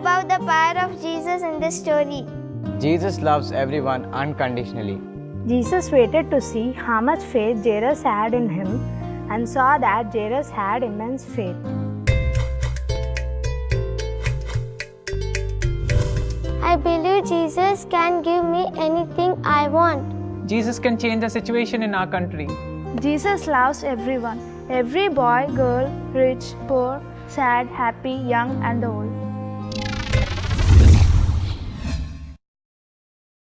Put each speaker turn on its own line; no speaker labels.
about the power of Jesus in this story.
Jesus loves everyone unconditionally.
Jesus waited to see how much faith Jairus had in him and saw that Jairus had immense faith.
I believe Jesus can give me anything I want.
Jesus can change the situation in our country.
Jesus loves everyone every boy, girl, rich, poor, sad, happy, young, and old.